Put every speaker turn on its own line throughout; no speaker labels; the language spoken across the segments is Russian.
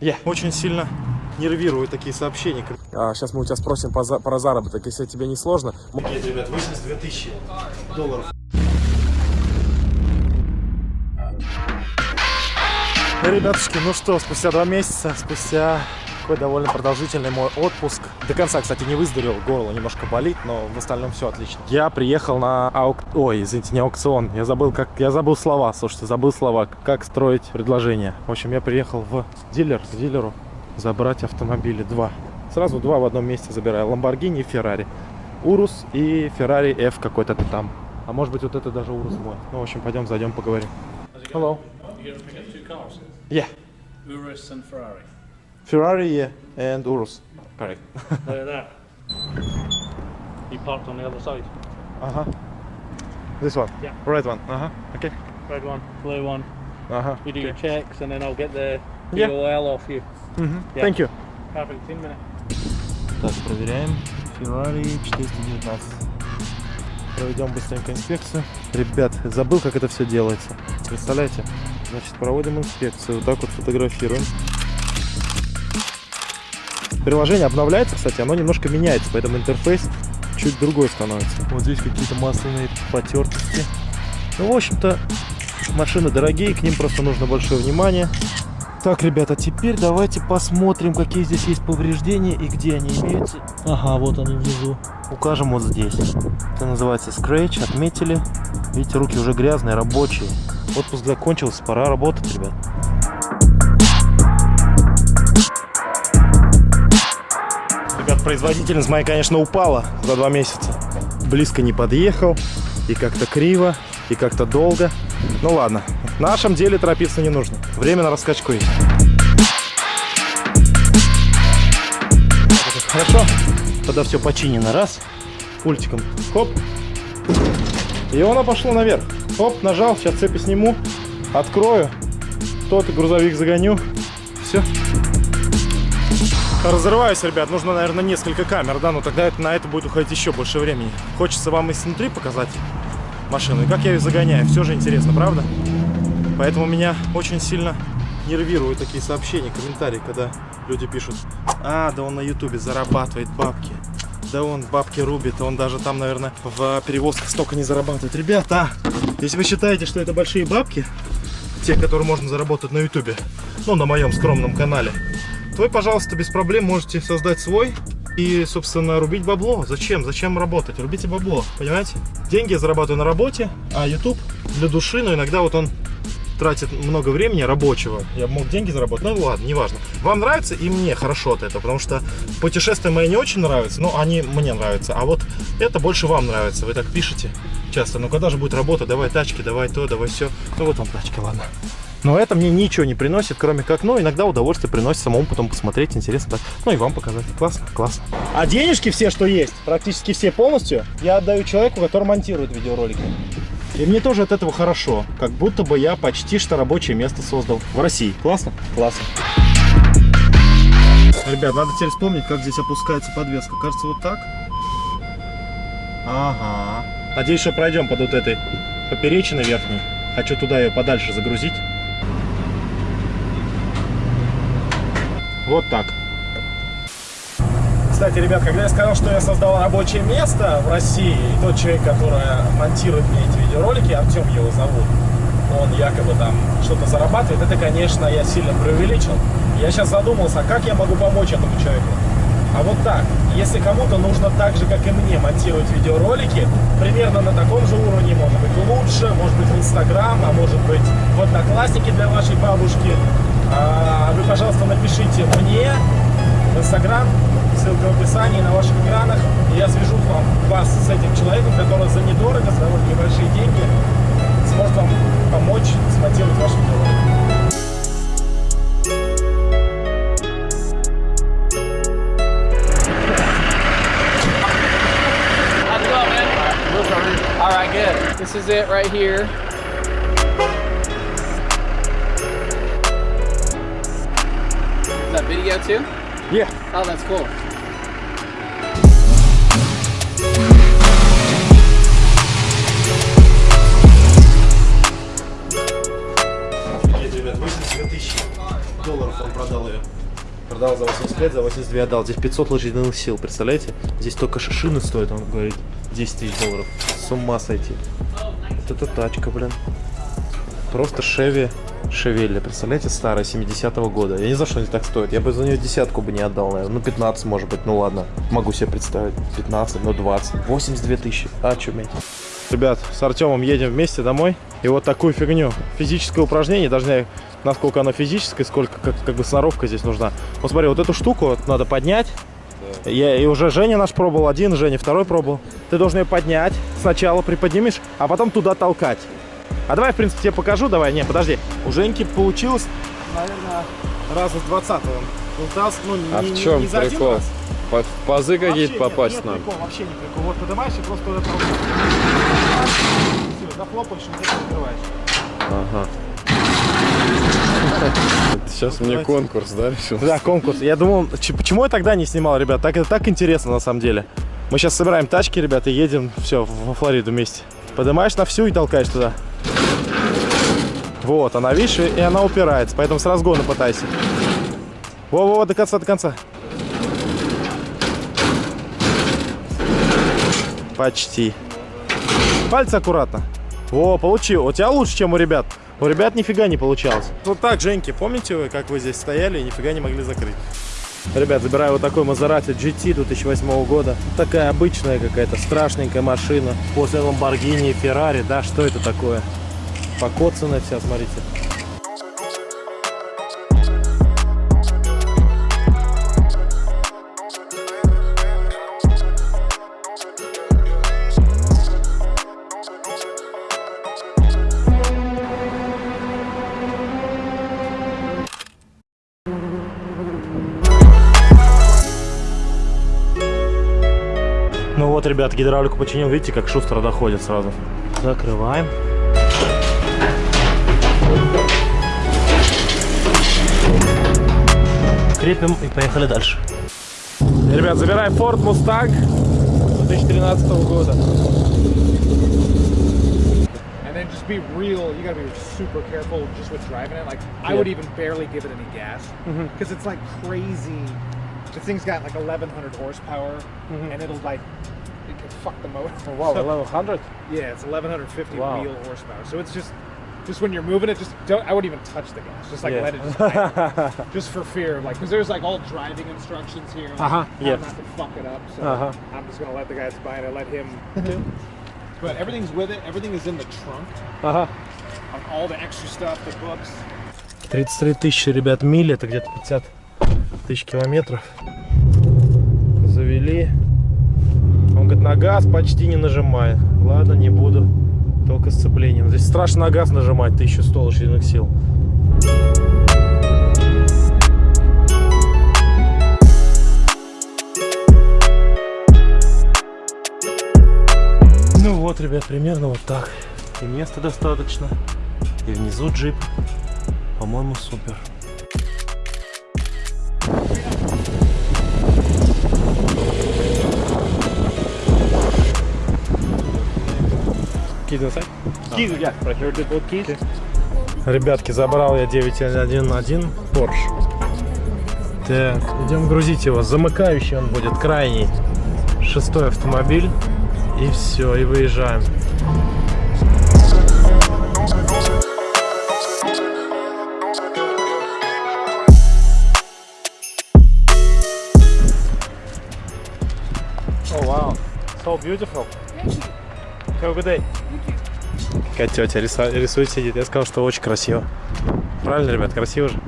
Я очень сильно нервирую такие сообщения.
А, сейчас мы у тебя спросим по за- про заработок, если тебе не сложно.
Нет, ребят, 82 тысячи долларов. Ребятушки, ну что, спустя два месяца, спустя такой довольно продолжительный мой отпуск. До конца, кстати, не выздоровел, горло немножко болит, но в остальном все отлично. Я приехал на аук... Ой, извините, не аукцион. Я забыл, как... Я забыл слова, слушайте, забыл слова. Как строить предложение. В общем, я приехал в дилер, к дилеру забрать автомобили. Два. Сразу два в одном месте забираю. Ламборгини и Феррари. Урус и Феррари F какой-то там. А может быть вот это даже Урус мой. Ну, в общем, пойдем, зайдем, поговорим. Hello. Yeah.
Urus and Ferrari.
Ferrari yeah, and Urus. Correct.
Look at that. You parked on the other side.
Uh-huh. This one?
Yeah.
Red one. Uh-huh. Okay.
Red one, blue one.
Uh-huh.
You do your checks and then I'll get the
Yeah.
DOL off you.
Mhm.
Yeah.
Thank you.
Perfect, 10 minutes.
Так, проверяем. Ferrari 419. Проведем быстренько инспекцию. Ребят, забыл, как это все делается. Представляете? Значит, проводим инспекцию. Вот так вот фотографируем. Приложение обновляется, кстати, оно немножко меняется, поэтому интерфейс чуть другой становится. Вот здесь какие-то масляные потертости. Ну, в общем-то, машины дорогие, к ним просто нужно большое внимание. Так, ребята, теперь давайте посмотрим, какие здесь есть повреждения и где они имеются. Ага, вот они внизу. Укажем вот здесь. Это называется Scratch, отметили. Видите, руки уже грязные, рабочие. Отпуск закончился, пора работать, ребят. Производительность моя, конечно, упала за два месяца. Близко не подъехал, и как-то криво, и как-то долго. Ну ладно, в нашем деле торопиться не нужно. Время на раскачку есть. Хорошо, когда все починено, раз, пультиком, хоп, и оно пошло наверх. Хоп, нажал, сейчас цепи сниму, открою, тот грузовик загоню, все. Разрываюсь, ребят, нужно, наверное, несколько камер, да, но тогда это, на это будет уходить еще больше времени. Хочется вам и снутри показать машину, и как я ее загоняю, все же интересно, правда? Поэтому меня очень сильно нервируют такие сообщения, комментарии, когда люди пишут, а, да он на ютубе зарабатывает бабки, да он бабки рубит, он даже там, наверное, в перевозках столько не зарабатывает. Ребята, если вы считаете, что это большие бабки, те, которые можно заработать на ютубе, ну, на моем скромном канале, вы, пожалуйста, без проблем можете создать свой и, собственно, рубить бабло. Зачем? Зачем работать? Рубите бабло, понимаете? Деньги я зарабатываю на работе, а YouTube для души, но иногда вот он тратит много времени рабочего. Я мог деньги заработать, ну ладно, неважно. Вам нравится и мне хорошо от этого, потому что путешествия мои не очень нравятся, но они мне нравятся. А вот это больше вам нравится. Вы так пишете часто, ну когда же будет работа, давай тачки, давай то, давай все. Ну вот вам тачки, ладно. Но это мне ничего не приносит, кроме как, ну, иногда удовольствие приносит самому потом посмотреть, интересно. так. Ну и вам показать. Классно, классно. А денежки все, что есть, практически все полностью, я отдаю человеку, который монтирует видеоролики. И мне тоже от этого хорошо. Как будто бы я почти что рабочее место создал в России. Классно? Классно. Ребят, надо теперь вспомнить, как здесь опускается подвеска. Кажется, вот так. Ага. Надеюсь, что пройдем под вот этой поперечиной верхней. Хочу туда ее подальше загрузить. Вот так. Кстати, ребят, когда я сказал, что я создал рабочее место в России, и тот человек, который монтирует мне эти видеоролики, Артем его зовут, он якобы там что-то зарабатывает, это, конечно, я сильно преувеличил. Я сейчас задумался, а как я могу помочь этому человеку? А вот так, если кому-то нужно так же, как и мне, монтировать видеоролики, примерно на таком же уровне, может быть, лучше, может быть, в Инстаграм, а может быть, в Одноклассники для вашей бабушки, вы, пожалуйста, напишите мне в Инстаграм, ссылка в описании на ваших экранах, и я свяжу вам, вас с этим человеком, который за недорого, за довольно небольшие деньги сможет вам помочь смонтировать ваш видеоролик.
How's it going, man? All right, good. This is it right here. That video too?
Yeah.
Oh, that's cool.
Нет, ребят, 82 тысячи долларов он продал ее. Продал за 85, за 82 отдал. Здесь 500 лошадиных сил, представляете? Здесь только шишины стоит, он говорит, 10 тысяч долларов. С ума сойти. Вот это тачка, блин. Просто Шеви Шевелли, представляете, старая, 70-го года. Я не знаю, что они так стоят. Я бы за нее десятку бы не отдал, наверное. Ну, 15, может быть. Ну, ладно. Могу себе представить. 15, ну, 20. 82 тысячи. А, чуметь. Ребят, с Артемом едем вместе домой. И вот такую фигню. Физическое упражнение, даже не насколько оно физическое, сколько как, как бы сноровка здесь нужна. Вот смотри, вот эту штуку надо поднять. Я, и уже Женя наш пробовал, один, Женя второй пробовал. Ты должен ее поднять, сначала приподнимешь, а потом туда толкать. А давай, в принципе, тебе покажу, давай. Не, подожди. У Женьки получилось, наверное, раза с 20 он пытался, ну,
А
не,
в
не-
чем
не один
прикол?
раз.
По- В пазы какие-то
нет,
попасть
нет
надо?
прикол, вообще не прикол. Вот поднимаешь и просто туда толкаешь. Все, захлопаешь, и ты открываешь.
Ага. Сейчас мне конкурс, да, решил?
Да, конкурс. Я думал, почему я тогда не снимал, ребят? Так это так интересно на самом деле. Мы сейчас собираем тачки, ребята, и едем все во Флориду вместе. Поднимаешь на всю и толкаешь туда. Вот, она, видишь, и она упирается, поэтому с разгона пытайся. Во-во-во, до конца, до конца. Почти. Пальцы аккуратно. Во, получил. У тебя лучше, чем у ребят. У ребят нифига не получалось. Вот так, Женьки, помните вы, как вы здесь стояли и нифига не могли закрыть? Ребят, забираю вот такой Maserati GT 2008 года. Такая обычная какая-то страшненькая машина. После Lamborghini и Ferrari, да, что это такое? Покоцанная вся, смотрите. Ну вот, ребят, гидравлику починил. Видите, как шустро доходит сразу. Закрываем. Крепим и поехали дальше. Ребят, забираем Ford Mustang 2013 года.
And then just be real. You gotta be super careful just with driving it. Like I would even barely give it any gas because it's like crazy. The thing's got like 1100 horsepower, and it'll like it can fuck the motor.
Wow,
So-
1100?
yeah, it's 1150
Wow.
wheel horsepower. So it's just just when you're moving it, just don't. I wouldn't even touch the gas. Just like
Yeah.
let it just, idle. just for fear, of like because there's like all driving instructions here. Like,
Uh-huh,
how
yeah.
Not to fuck it up. So
Uh-huh.
I'm just gonna let the guys buy it. I let him. But everything's with it. Everything is in the trunk.
Ага.
Like all the extra stuff, the books.
33 тысячи, ребят, миль, это где-то 50 тысяч километров. Завели. Он говорит, на газ почти не нажимая. Ладно, не буду. Только сцеплением. Здесь страшно газ нажимать, 1100 лошадиных сил. Ну вот, ребят, примерно вот так. И места достаточно. И внизу джип. По-моему, супер. Keys Keys, yeah, right here, the both keys. Ребятки, забрал я 911 Porsche. Так, идем грузить его. Замыкающий он будет, крайний. Шестой автомобиль. И все, и выезжаем. Oh wow, so beautiful. Have a good day. Какая тетя рисует, рисует, сидит. Я сказал, что очень красиво. Правильно, ребят, красиво же.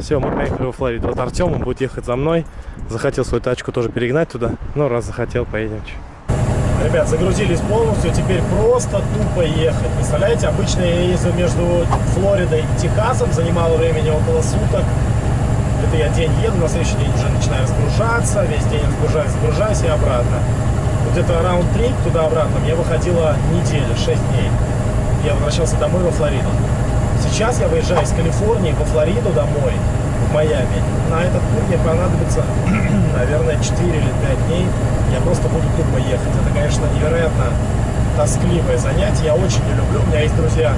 Все, мы поехали во Флориду. Вот Артем, он будет ехать за мной. Захотел свою тачку тоже перегнать туда. Ну, раз захотел, поедем. Ребят, загрузились полностью, теперь просто тупо ехать. Представляете, обычно я ездил между Флоридой и Техасом, занимало времени около суток. Это я день еду, на следующий день уже начинаю разгружаться, весь день разгружаюсь, загружаюсь и обратно. Вот где-то раунд-трип туда-обратно мне выходила неделя, 6 дней. Я возвращался домой во Флориду. Сейчас я выезжаю из Калифорнии во Флориду домой, в Майами. На этот путь мне понадобится, наверное, 4 или 5 дней. Я просто буду тупо ехать. Это, конечно, невероятно тоскливое занятие. Я очень не люблю. У меня есть друзья.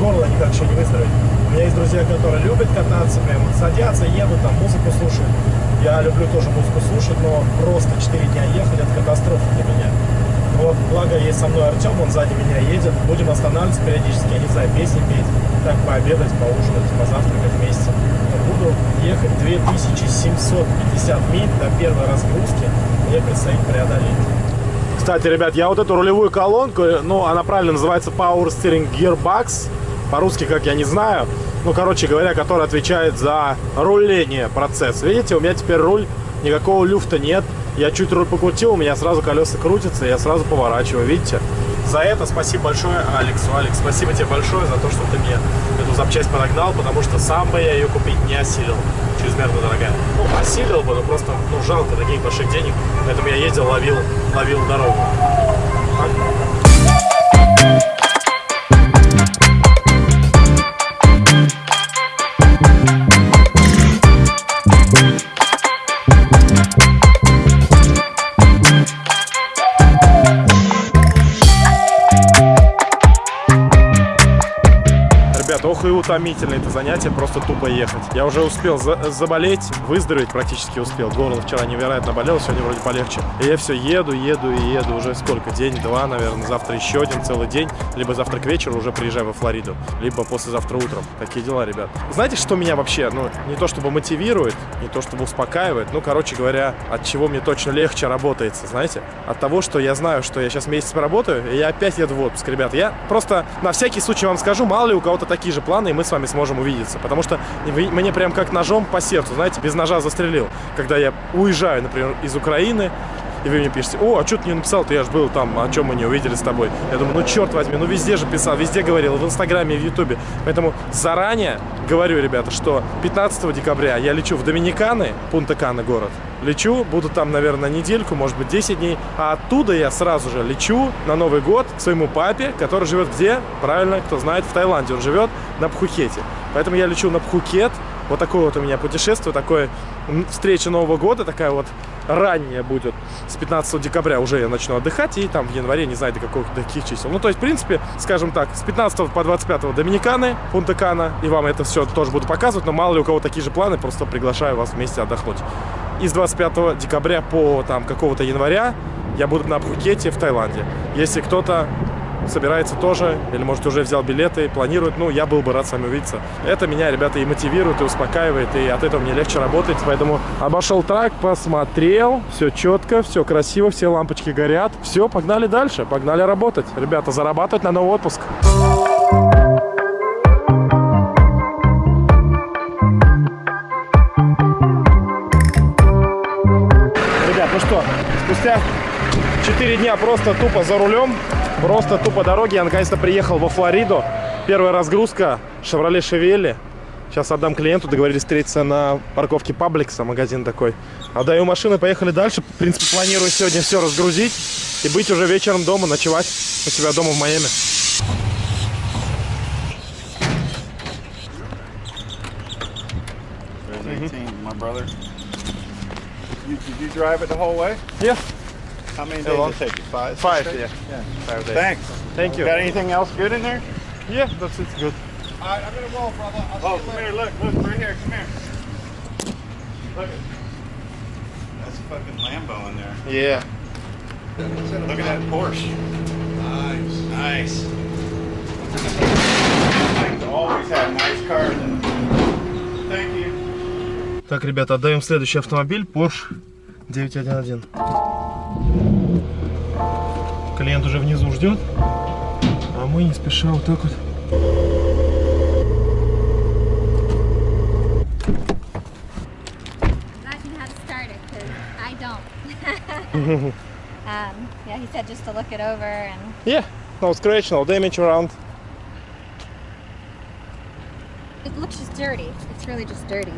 Горло никак еще не выздоровеет. У меня есть друзья, которые любят кататься, прям садятся, едут, там музыку слушают. Я люблю тоже музыку слушать, но просто 4 дня ехать это катастрофа для меня. Вот, благо есть со мной Артем, он сзади меня едет. Будем останавливаться периодически, я не знаю, песни петь, так пообедать, поужинать, позавтракать вместе. Буду ехать 2750 миль до первой разгрузки. Мне предстоит преодолеть. Кстати, ребят, я вот эту рулевую колонку, ну, она правильно называется Power Steering Gearbox. По-русски, как я не знаю. Ну, короче говоря, которая отвечает за руление процесс. Видите, у меня теперь руль, никакого люфта нет. Я чуть руль покрутил, у меня сразу колеса крутятся, я сразу поворачиваю, видите? За это спасибо большое Алексу. Алекс, спасибо тебе большое за то, что ты мне эту запчасть подогнал, потому что сам бы я ее купить не осилил. Чрезмерно дорогая. Ну, осилил бы, но просто, ну, жалко таких больших денег. Поэтому я ездил, ловил, ловил дорогу. Ребята, ох и утомительно это занятие, просто тупо ехать. Я уже успел за- заболеть, выздороветь практически успел. Горло вчера невероятно болело, сегодня вроде полегче. И я все еду, еду и еду уже сколько? День-два, наверное, завтра еще один целый день. Либо завтра к вечеру уже приезжаю во Флориду, либо послезавтра утром. Такие дела, ребят. Знаете, что меня вообще, ну, не то чтобы мотивирует, не то чтобы успокаивает, ну, короче говоря, от чего мне точно легче работается, знаете? От того, что я знаю, что я сейчас месяц поработаю, и я опять еду в отпуск, ребят. Я просто на всякий случай вам скажу, мало ли у кого-то такие же планы, и мы с вами сможем увидеться. Потому что мне прям как ножом по сердцу, знаете, без ножа застрелил. Когда я уезжаю, например, из Украины, и вы мне пишете, о, а что ты не написал, ты я же был там, о чем мы не увидели с тобой. Я думаю, ну черт возьми, ну везде же писал, везде говорил, в Инстаграме, в Ютубе. Поэтому заранее говорю, ребята, что 15 декабря я лечу в Доминиканы, Пунта-Кана город. Лечу, буду там, наверное, недельку, может быть, 10 дней. А оттуда я сразу же лечу на Новый год к своему папе, который живет где? Правильно, кто знает, в Таиланде. Он живет на Пхукете. Поэтому я лечу на Пхукет. Вот такое вот у меня путешествие, такое встреча Нового года, такая вот ранняя будет. С 15 декабря уже я начну отдыхать, и там в январе, не знаю, до, каких, до каких чисел. Ну, то есть, в принципе, скажем так, с 15 по 25 Доминиканы, Пунта-Кана, и вам это все тоже буду показывать, но мало ли у кого такие же планы, просто приглашаю вас вместе отдохнуть. И с 25 декабря по там какого-то января я буду на Пхукете в Таиланде. Если кто-то собирается тоже, или, может, уже взял билеты, планирует, ну, я был бы рад с вами увидеться. Это меня, ребята, и мотивирует, и успокаивает, и от этого мне легче работать, поэтому обошел трак, посмотрел, все четко, все красиво, все лампочки горят, все, погнали дальше, погнали работать. Ребята, зарабатывать на новый отпуск. Ребят, дня просто тупо за рулем, просто тупо дороги, я наконец-то приехал во Флориду. Первая разгрузка Chevrolet Chevelle. Сейчас отдам клиенту, договорились встретиться на парковке Пабликса, магазин такой. Отдаю машину, поехали дальше. В принципе, планирую сегодня все разгрузить и быть уже вечером дома, ночевать у себя дома в Майами.
There's 18, my brother. You, did you drive it the whole way?
Yeah,
How many days
How long?
did it take you? Five? six
five,
days?
yeah.
Yeah.
Five days.
Thanks.
Thank you.
Got anything else good in there?
Yeah, that's it, good.
All right, I'm gonna roll, brother. I'll
Oh,
see you
come
later.
here, look, look, right here, come here. Look at That's a fucking Lambo in there.
Yeah.
Look at that Porsche. Nice. Nice. I always have nice cars in it. Thank you.
Так, ребята, отдаем следующий автомобиль Porsche 911. Клиент уже внизу ждет, а мы не спеша вот так вот.
Um, yeah, he said just to look it over and
Yeah, no scratch, no damage around.
it looks just dirty. It's really just dirty.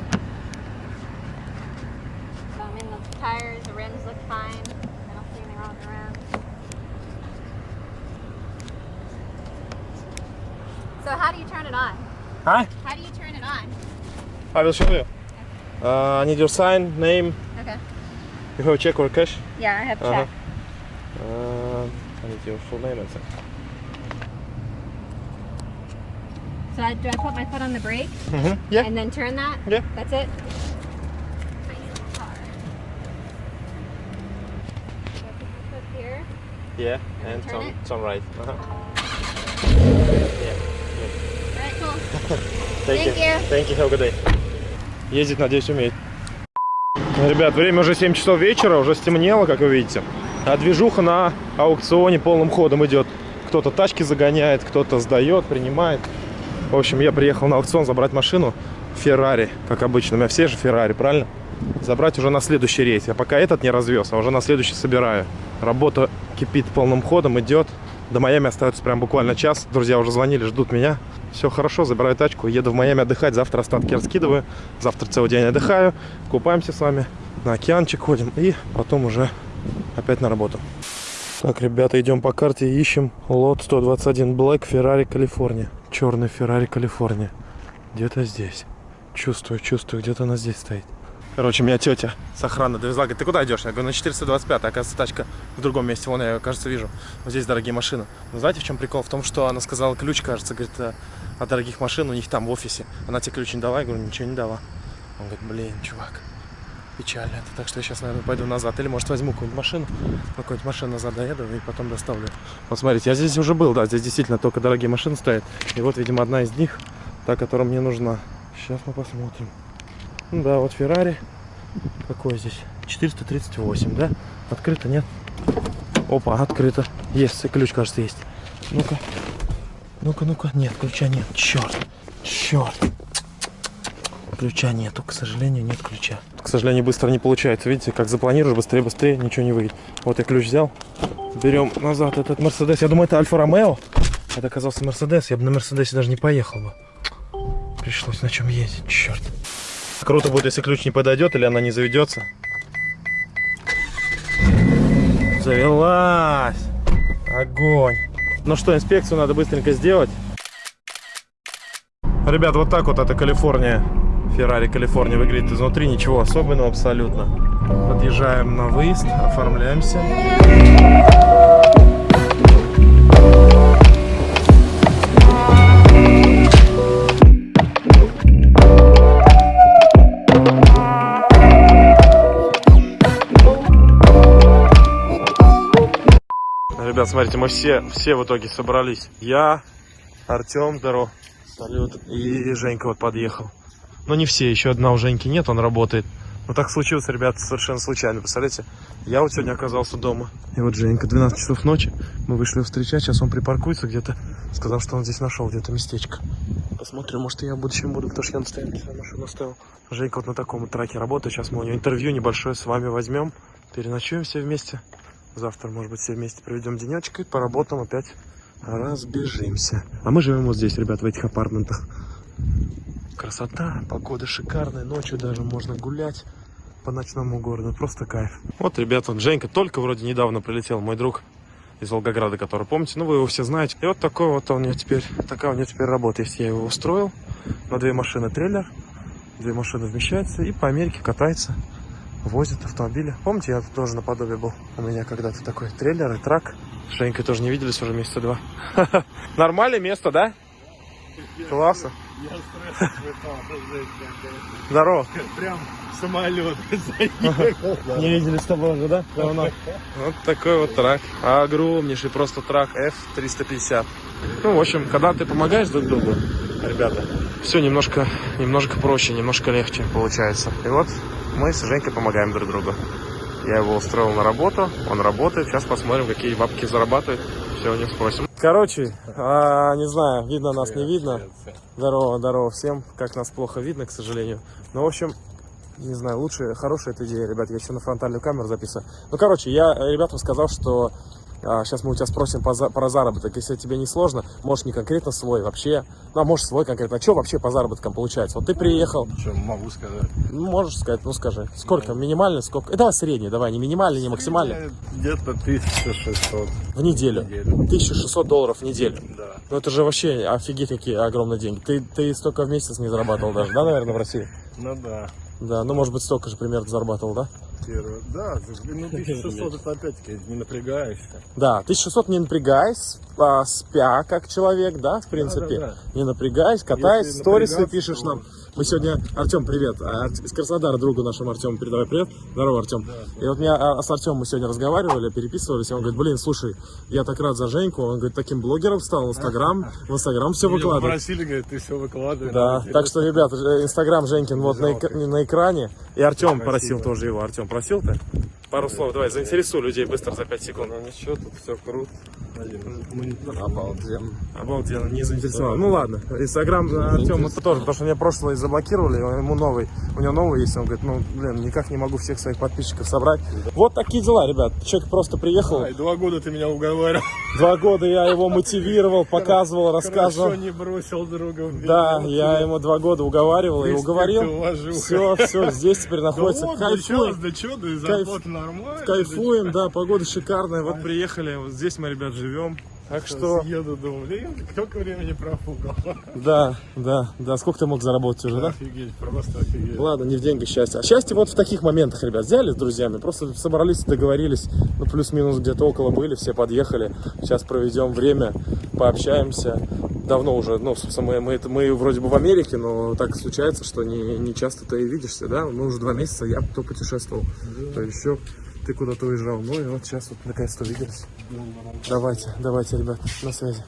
Huh?
How do you turn it on?
I will show you. Uh, I need your sign, name.
Okay.
You have a check or cash?
Yeah, I have a check.
Uh-huh. Uh, I need your full name and sign.
So I, do I put my foot on the brake
Mhm. Yeah.
and then turn that?
Yeah.
That's it? Nice car. Put my foot here.
Yeah,
and turn it?
turn right.
Alright, cool.
Thank,
you.
Thank you. Have a good day. Ездить, надеюсь, умеет. Ну, Ребят, время уже 7 часов вечера, уже стемнело, как вы видите. А движуха на аукционе полным ходом идет. Кто-то тачки загоняет, кто-то сдает, принимает. В общем, я приехал на аукцион забрать машину Феррари, как обычно. У меня все же Феррари, правильно? Забрать уже на следующий рейс. Я пока этот не развез, а уже на следующий собираю. Работа кипит полным ходом, идет. До Майами остается прям буквально час. Друзья уже звонили, ждут меня. Все хорошо, забираю тачку, еду в Майами отдыхать. Завтра остатки раскидываю. Завтра целый день отдыхаю. Купаемся с вами. На океанчик ходим. И потом уже опять на работу. Так, ребята, идем по карте ищем лот 121 Black Ferrari Калифорния. Черный Ferrari Калифорния. Где-то здесь. Чувствую, чувствую, где-то она здесь стоит. Короче, меня тетя с охраны довезла. Говорит, ты куда идешь? Я говорю, на 425. Оказывается, тачка в другом месте. Вон я кажется, вижу. Вот здесь дорогие машины. Но знаете, в чем прикол? В том, что она сказала ключ, кажется, говорит, э, от дорогих машин у них там в офисе. Она тебе ключ не дала. Я говорю, ничего не дала. Он говорит, блин, чувак, печально это. Так что я сейчас, наверное, пойду назад. Или, может, возьму какую-нибудь машину. На какую-нибудь машину назад доеду и потом доставлю. Вот смотрите, я здесь уже был, да. Здесь действительно только дорогие машины стоят. И вот, видимо, одна из них, та, которая мне нужна. Сейчас мы посмотрим. Ну да, вот Феррари. Какой здесь? 438, да? Открыто, нет? Опа, открыто. Есть, ключ, кажется, есть. Ну-ка. Ну-ка, ну-ка. Нет, ключа нет. Черт. Черт. Ключа нету, к сожалению, нет ключа. К сожалению, быстро не получается. Видите, как запланируешь, быстрее, быстрее, ничего не выйдет. Вот я ключ взял. Берем назад этот Мерседес. Я думаю, это Альфа Ромео. Это оказался Мерседес. Я бы на Мерседесе даже не поехал бы. Пришлось на чем ездить, черт. Круто будет, если ключ не подойдет или она не заведется. Завелась. Огонь. Ну что, инспекцию надо быстренько сделать. Ребят, вот так вот это Калифорния. Феррари Калифорния выглядит изнутри. Ничего особенного абсолютно. Подъезжаем на выезд, оформляемся. Ребят, смотрите, мы все, все в итоге собрались. Я, Артем, здорово. Салют. И Женька вот подъехал. Но не все, еще одна у Женьки нет, он работает. Но так случилось, ребят, совершенно случайно. Представляете, я вот сегодня оказался дома. И вот Женька, 12 часов ночи, мы вышли встречать, сейчас он припаркуется где-то. Сказал, что он здесь нашел где-то местечко. Посмотрим, может я в будущем буду, потому что я на стоянке свою машину оставил. Женька вот на таком вот траке работает. Сейчас мы у него интервью небольшое с вами возьмем. Переночуем все вместе. Завтра, может быть, все вместе проведем денечек и поработаем опять разбежимся. А мы живем вот здесь, ребят, в этих апартментах. Красота, погода шикарная, ночью даже можно гулять по ночному городу, просто кайф. Вот, ребята, Женька только вроде недавно прилетел, мой друг из Волгограда, который, помните, ну вы его все знаете. И вот такой вот у него теперь, такая у него теперь работа есть. Я его устроил на две машины трейлер, две машины вмещается и по Америке катается, возит автомобили. Помните, я тоже наподобие был? У меня когда-то такой трейлер и трак. С Женькой тоже не виделись уже месяца два. Нормальное место, да? Классно. Здорово.
Прям самолет.
Не видели с тобой уже, да? Давно. Вот такой вот трак. Огромнейший просто трак F350. Ну, в общем, когда ты помогаешь друг другу, ребята, все немножко, немножко проще, немножко легче получается. И вот мы с Женькой помогаем друг другу. Я его устроил на работу, он работает. Сейчас посмотрим, какие бабки зарабатывает. Все у него спросим. Короче, а, не знаю, видно нас, не видно. Здорово, здорово всем. Как нас плохо видно, к сожалению. Ну, в общем, не знаю, лучше, хорошая эта идея, ребят. Я еще на фронтальную камеру записываю. Ну, короче, я ребятам сказал, что сейчас мы у тебя спросим про заработок. Если тебе не сложно, можешь не конкретно свой, вообще. Ну, а можешь свой конкретно. А что вообще по заработкам получается? Вот ты приехал,
Что могу сказать?
ну, можешь сказать, ну скажи. Сколько? Минимальный? Сколько? Э, давай средний, давай, не минимальный, не максимальный.
Где-то 1600
В неделю.
в неделю.
1600 долларов в неделю.
Да.
Ну это же вообще офигеть какие огромные деньги. Ты, ты столько в месяц не зарабатывал даже, да, наверное, в России?
Ну да.
Да, ну может быть столько же примерно зарабатывал, да?
Первое. Да, ну 1600 это опять-таки не напрягаешься.
Да, 1600 не напрягаясь, а, спя как человек, да, в принципе.
Да-да-да.
Не напрягаясь, катаясь, сторисы пишешь
то-
нам. Мы сегодня, Артем, привет, а, из Краснодара другу нашему Артему передавай привет. Здорово, Артем. И вот меня а, с Артемом мы сегодня разговаривали, переписывались, и он говорит, блин, слушай, я так рад за Женьку, он говорит, таким блогером стал, Инстаграм, в Инстаграм все выкладывает.
попросили, говорит, ты все выкладываешь.
Да, так что, ребят, Инстаграм Женькин вот на, на экране. И Артем просил тоже его. Артем, просил ты? Пару слов, давай, заинтересуй людей быстро за 5 секунд.
Ну ничего, тут все круто.
Обалденно. Обалденно, не заинтересовал. Ну ладно, Инстаграм Артем это тоже, потому что мне прошлый заблокировали, ему новый. У него новый есть, он говорит, ну, блин, никак не могу всех своих подписчиков собрать. Вот такие дела, ребят. Человек просто приехал,
Ай, два года ты меня уговаривал.
два года я его мотивировал, показывал, рассказывал.
Хорошо не бросил друга.
Да, я ему два года уговаривал и уговорил. Все, все, здесь теперь находится.
да да чё, да и
Кайф-
нормальная.
Кайфуем, да, погода шикарная. Вот приехали, вот здесь мы, ребят, живем. Так что,
Еду, думаю, блин, сколько времени профукал.
да, да, да. Сколько ты мог заработать уже, да?
Офигеть, просто офигеть.
Ладно, не в деньгах счастье. А счастье вот в таких моментах, ребят. Взяли с друзьями, просто собрались, договорились. Ну, плюс-минус где-то около были, все подъехали. Сейчас проведем время, пообщаемся. Давно уже, ну, собственно, мы, мы, мы вроде бы в Америке, но так случается, что не, не часто ты видишься, да? Мы уже два месяца, я то путешествовал, то еще ты куда-то уезжал. Ну и вот сейчас вот наконец-то увиделись. Давайте, давайте, ребят, на связи.